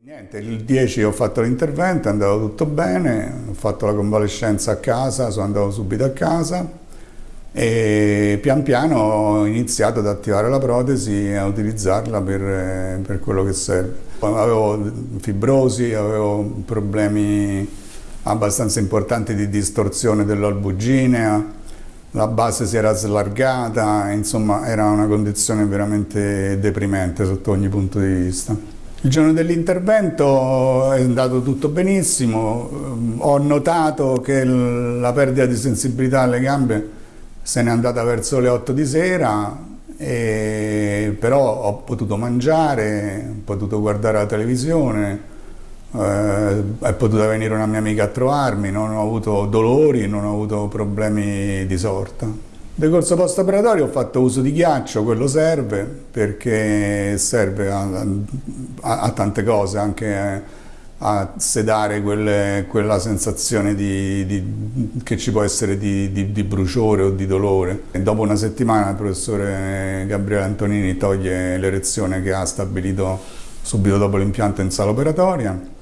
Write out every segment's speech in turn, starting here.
Niente, il 10 ho fatto l'intervento, è andato tutto bene, ho fatto la convalescenza a casa, sono andato subito a casa e pian piano ho iniziato ad attivare la protesi e a utilizzarla per, per quello che serve. Avevo fibrosi, avevo problemi abbastanza importanti di distorsione dell'albuginea, la base si era slargata, insomma era una condizione veramente deprimente sotto ogni punto di vista. Il giorno dell'intervento è andato tutto benissimo, ho notato che la perdita di sensibilità alle gambe se n'è andata verso le 8 di sera, però ho potuto mangiare, ho potuto guardare la televisione, eh, è potuta venire una mia amica a trovarmi, non ho avuto dolori, non ho avuto problemi di sorta. Decorso post-operatorio ho fatto uso di ghiaccio, quello serve perché serve a, a, a tante cose, anche a sedare quelle, quella sensazione di, di, che ci può essere di, di, bruciore o di dolore. E dopo una settimana il professore Gabriele Antonini toglie l'erezione che ha stabilito subito dopo l'impianto in sala operatoria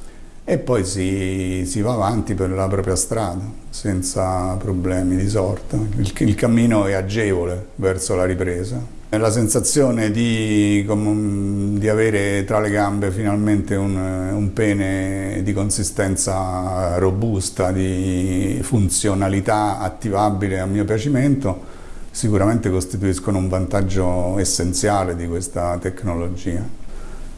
e poi si, si, va avanti per la propria strada senza problemi di sorta. Il, il cammino è agevole verso la ripresa. La sensazione di, di, avere tra le gambe finalmente un, un, pene di consistenza robusta, di funzionalità attivabile a mio piacimento, sicuramente costituiscono un vantaggio essenziale di questa tecnologia.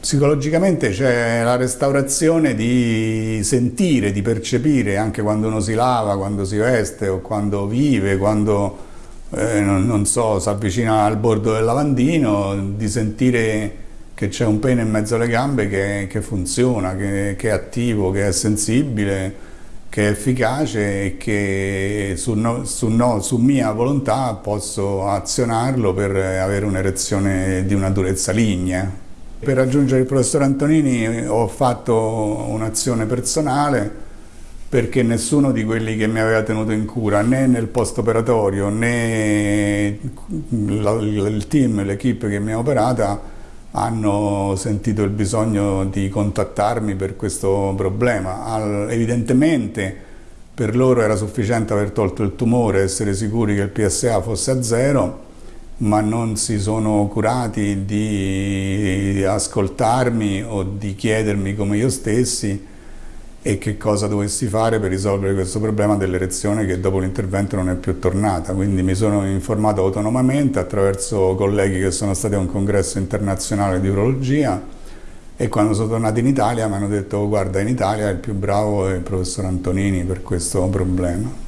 Psicologicamente c'è la restaurazione di sentire, di percepire, anche quando uno si lava, quando si veste o quando vive, quando eh, non, non, so, si avvicina al bordo del lavandino, di sentire che c'è un pene in mezzo alle gambe che, che funziona, che, che, è attivo, che è sensibile, che è efficace e che su, no, su, no, su mia volontà posso azionarlo per avere un'erezione di una durezza lignea. Per raggiungere il professor Antonini ho fatto un'azione personale perché nessuno di quelli che mi aveva tenuto in cura, né nel post operatorio né il team, l'equipe che mi ha operata, hanno sentito il bisogno di contattarmi per questo problema. Evidentemente per loro era sufficiente aver tolto il tumore, essere sicuri che il PSA fosse a zero, ma non si sono curati di ascoltarmi o di chiedermi come io stessi e che cosa dovessi fare per risolvere questo problema dell'erezione che dopo l'intervento non è più tornata. Quindi mi sono informato autonomamente attraverso colleghi che sono stati a un congresso internazionale di urologia e quando sono tornato in Italia mi hanno detto oh, guarda in Italia il più bravo è il professor Antonini per questo problema.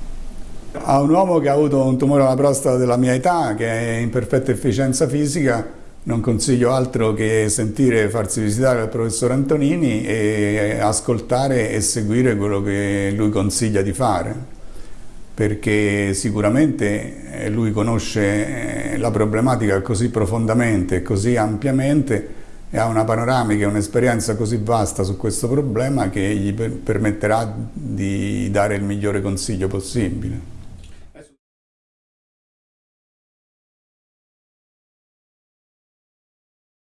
A un uomo che ha avuto un tumore alla prostata della mia età, che è in perfetta efficienza fisica, non consiglio altro che sentire, farsi visitare dal professor Antonini e ascoltare e seguire quello che lui consiglia di fare, perché sicuramente eh, lui conosce eh, la problematica così profondamente e così ampiamente e ha una panoramica e un'esperienza così vasta su questo problema che gli permetterà di dare il migliore consiglio possibile.